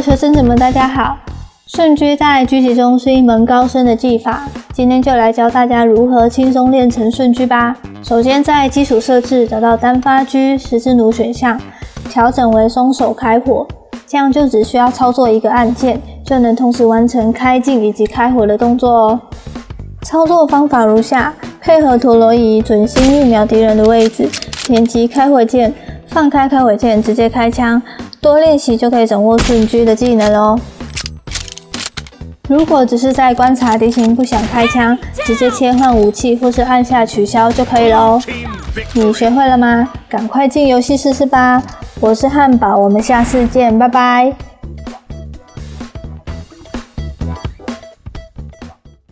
学生们，大家好！顺狙在狙击中是一门高深的技法，今天就来教大家如何轻松练成顺狙吧。首先在基础设置找到单发狙十字弩选项，调整为松手开火，这样就只需要操作一个按键，就能同时完成开镜以及开火的动作哦。操作方法如下：配合陀螺仪准心预瞄敌人的位置，点击开火键，放开开尾键，直接开枪。多练习就可以掌握瞬狙的技能哦。如果只是在观察敌情不想开枪，直接切换武器或是按下取消就可以了哦。你学会了吗？赶快进游戏试试吧！我是汉堡，我们下次见，拜拜。